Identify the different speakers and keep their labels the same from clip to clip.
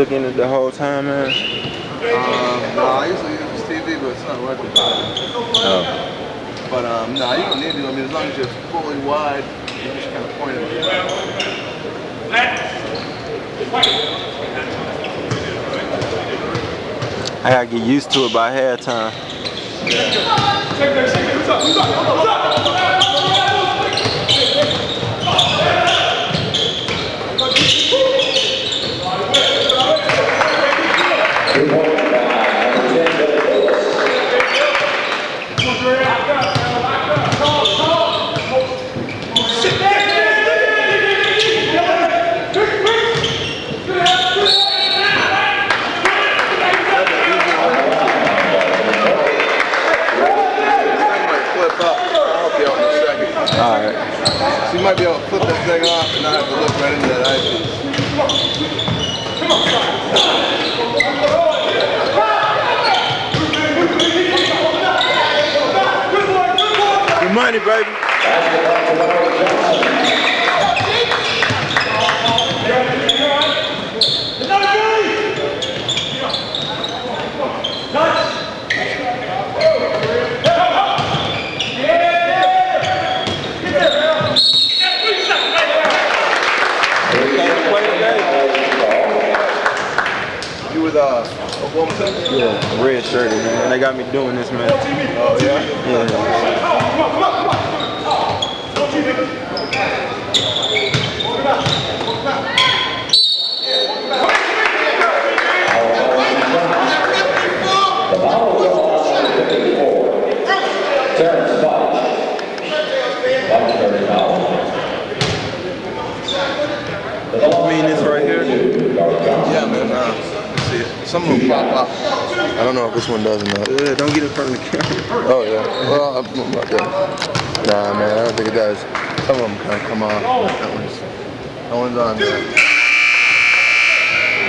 Speaker 1: looking at the whole time, man?
Speaker 2: Um, no, I usually use TV, but it's not working.
Speaker 1: Oh.
Speaker 2: But um, no, you don't need to. I mean, as long as you're fully wide, you just kind of point it.
Speaker 1: I gotta get used to it by halftime.
Speaker 2: might flip up. I'll help you out in a second.
Speaker 1: All right.
Speaker 2: So you might be able to flip that thing off and not have to look right into that eyepiece.
Speaker 1: Good money, baby.
Speaker 2: Uh,
Speaker 1: Yeah, red shirted, man. They got me doing this, man.
Speaker 2: Oh yeah.
Speaker 1: Yeah.
Speaker 3: Terrence Fudge. Fudge carries foul.
Speaker 1: You mean this right here?
Speaker 2: Yeah, man. Uh, let's see it. Some of them pop up. I don't know if this one does or not.
Speaker 1: Yeah, don't get in front of the camera.
Speaker 2: Oh yeah. Well, I'm I'm about that. Nah, man. I don't think it does. Some of them kind of come off. That one's. That one's on there.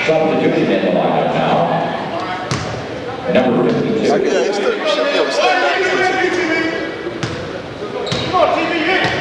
Speaker 3: Substitution in the lineup now. Number 52.
Speaker 2: Yeah, it's still, you should be able to stand up.
Speaker 1: Yes,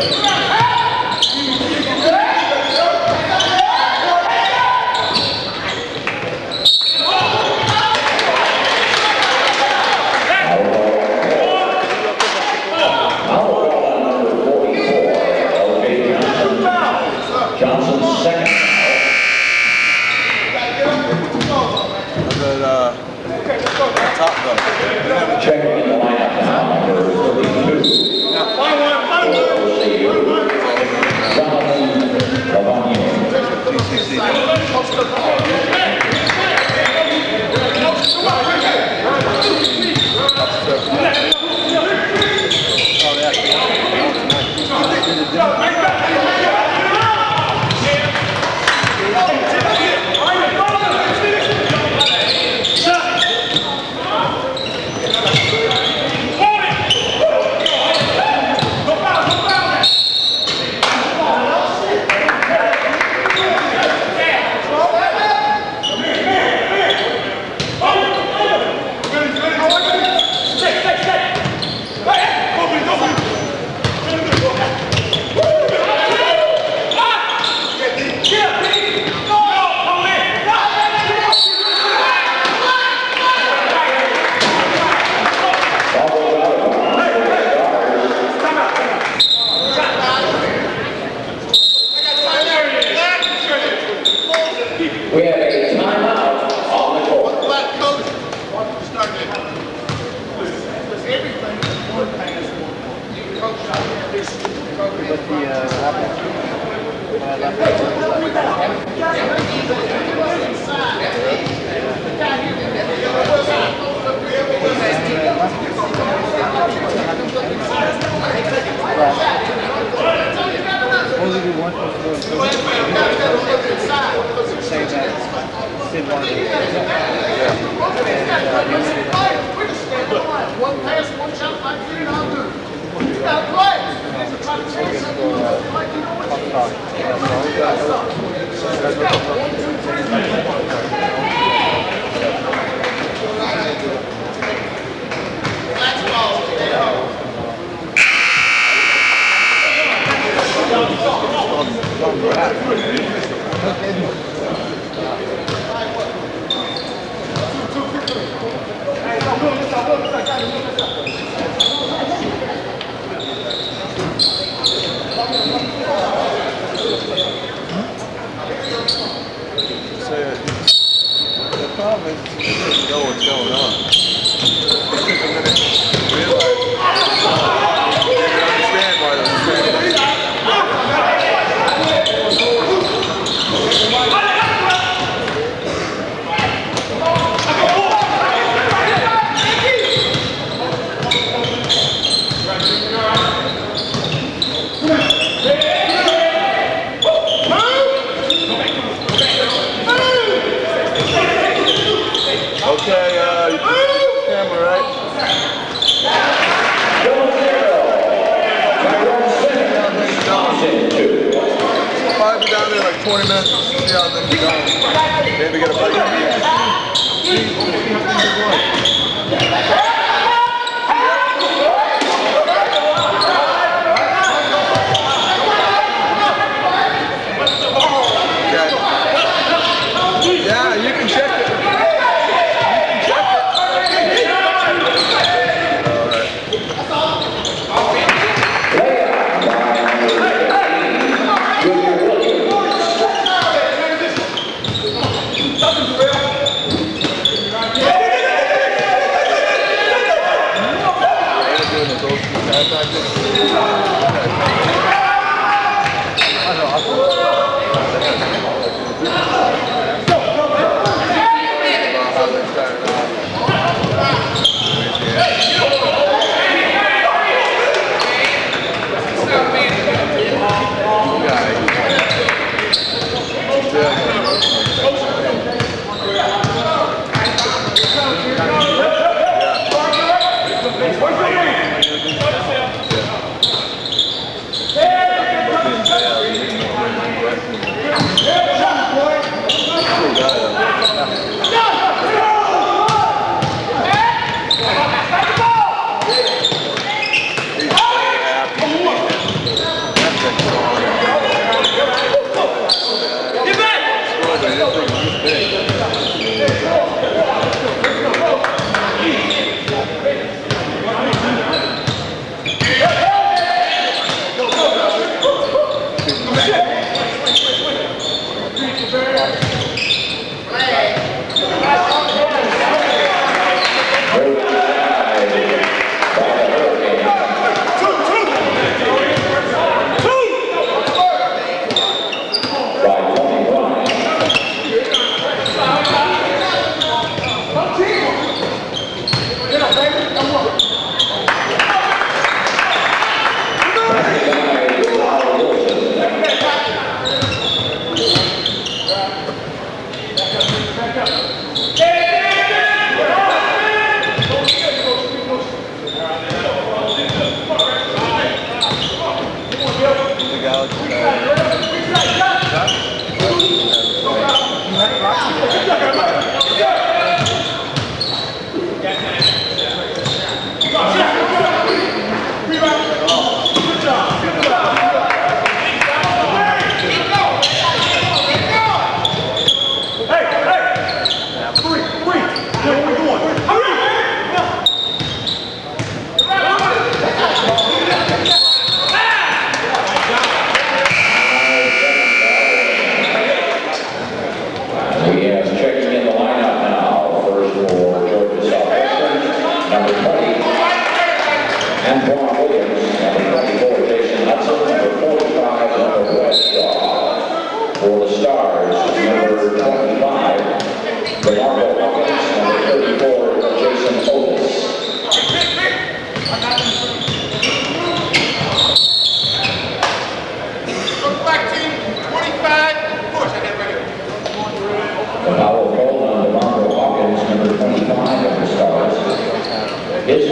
Speaker 3: Yeah.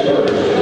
Speaker 3: First,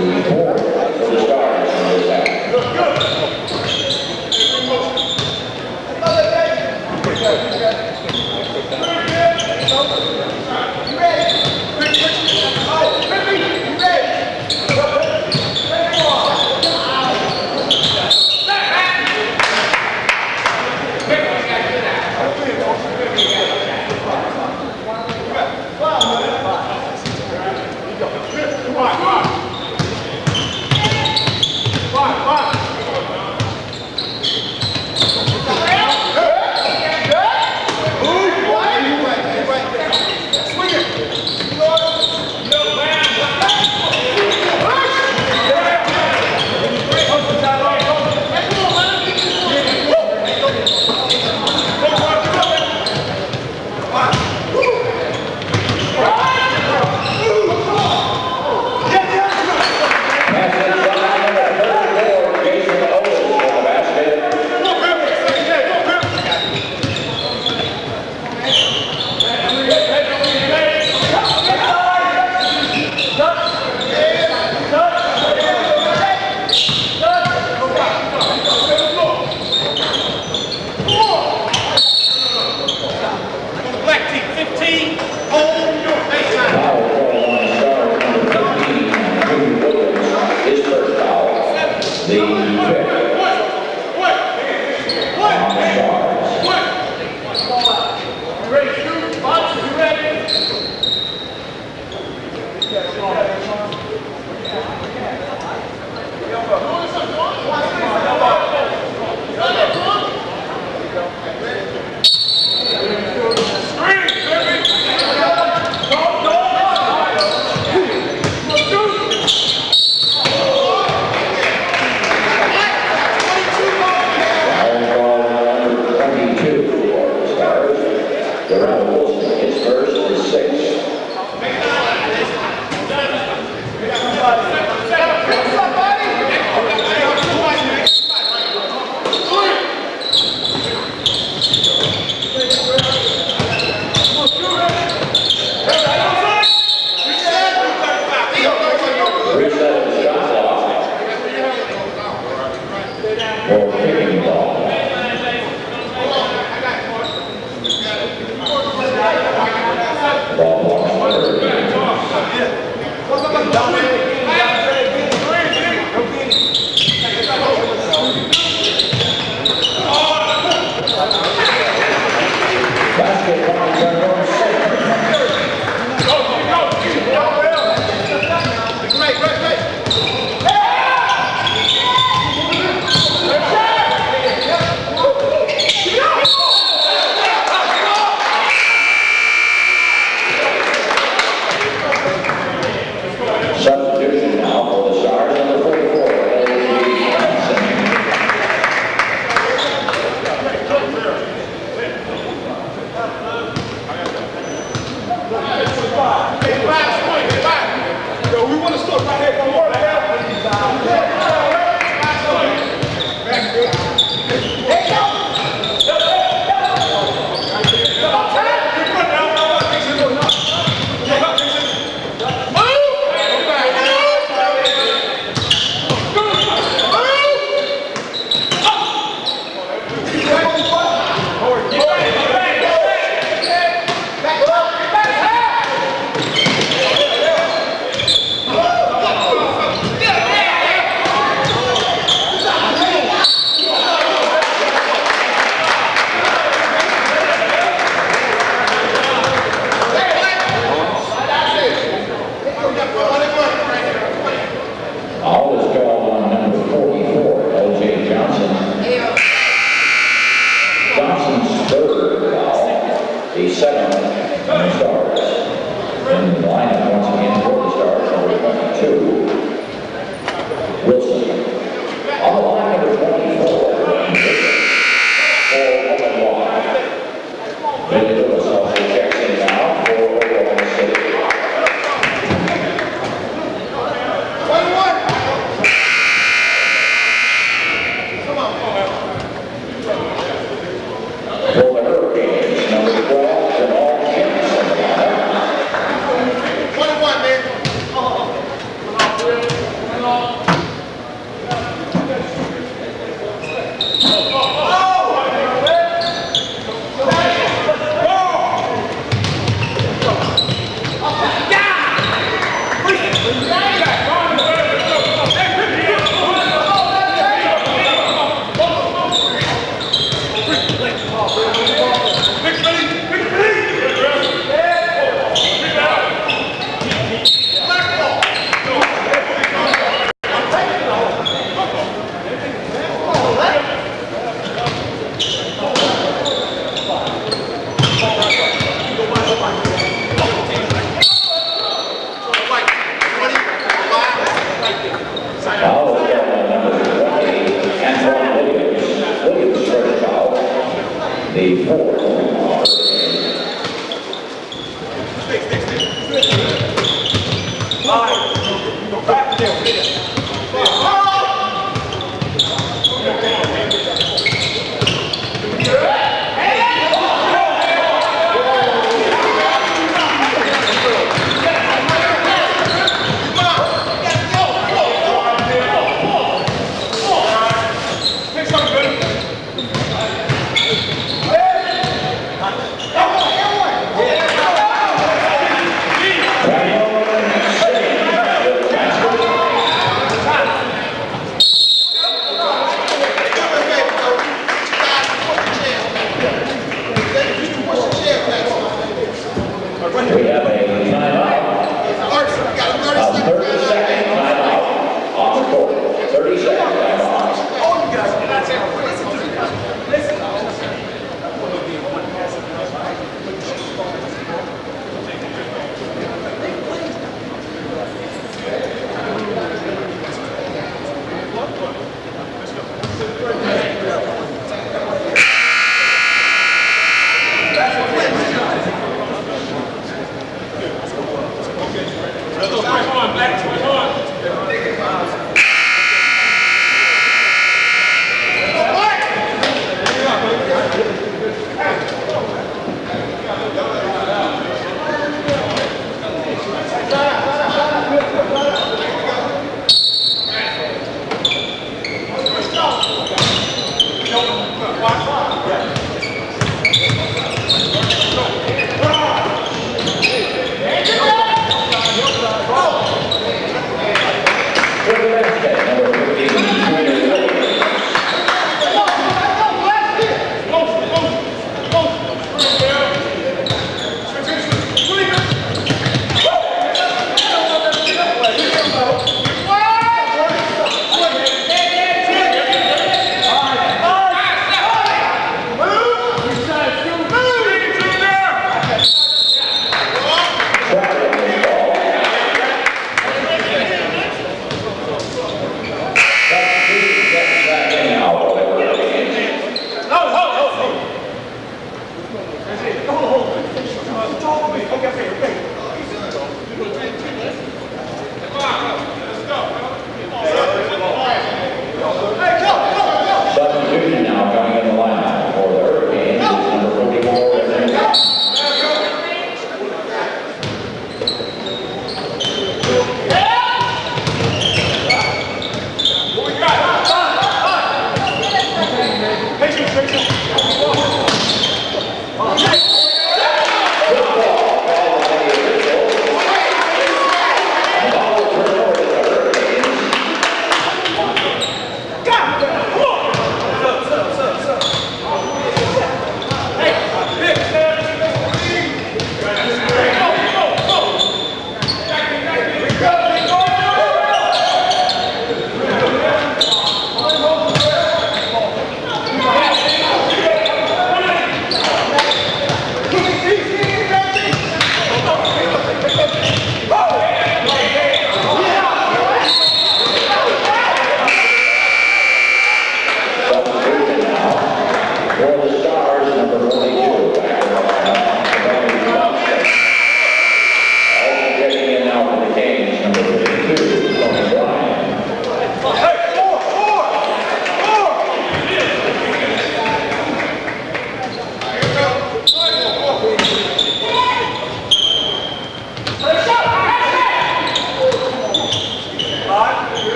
Speaker 2: Gracias.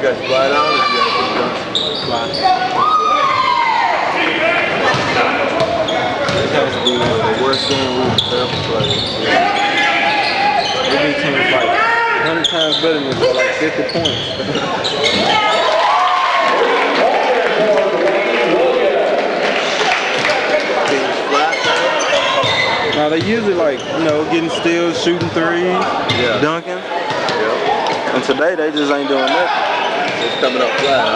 Speaker 2: Guys fly down
Speaker 4: if you
Speaker 3: guys the
Speaker 1: worst game we've ever played. every team became like 100 times better than this, like 50 points. Now they usually like, you know, getting steals, shooting threes,
Speaker 2: yeah.
Speaker 1: dunking.
Speaker 2: Yep.
Speaker 1: And today they just ain't doing nothing.
Speaker 2: It's coming up flat.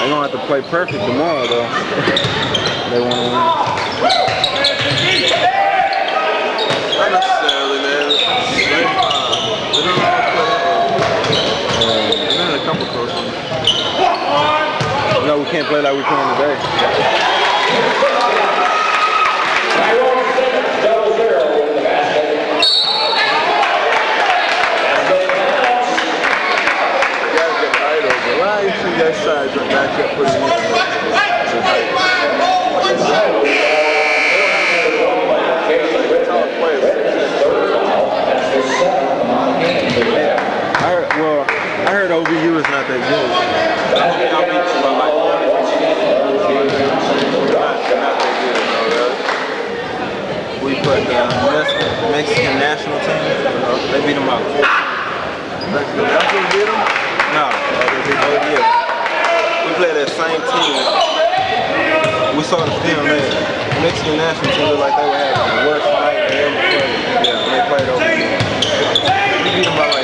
Speaker 1: They gonna have to play perfect tomorrow though. they wanna win.
Speaker 2: Not necessarily, man. They fine. They don't know to play. They've had a couple coaches.
Speaker 1: No, we can't play like we're playing today.
Speaker 3: Tyrone Simmons, double zero in the basket. And the timeouts.
Speaker 2: You gotta get height over. Why you see that side right back up pretty easy? Tall player.
Speaker 3: That's the seventh among the game.
Speaker 1: I heard, well, I heard OVU is not that good.
Speaker 2: I'll beat you by like
Speaker 3: Once again, another Jay Johnson to the drop shot.
Speaker 1: We put the Mexican, Mexican national team. They beat them out.
Speaker 2: Mexican national beat him?
Speaker 1: No, uh, they beat OVU. We played that same team. We saw the film there. Mexican national team looked like they were having the worst night ever played. Yeah, they played OVU. We beat them by like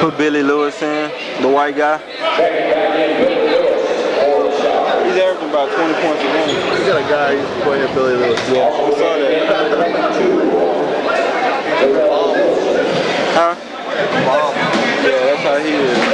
Speaker 1: Put Billy Lewis in, the white guy. He's averaging about 20 points a game.
Speaker 2: He's got a guy who's playing Billy Lewis.
Speaker 1: Yeah, I saw that. huh? Mom. Yeah, that's how he is.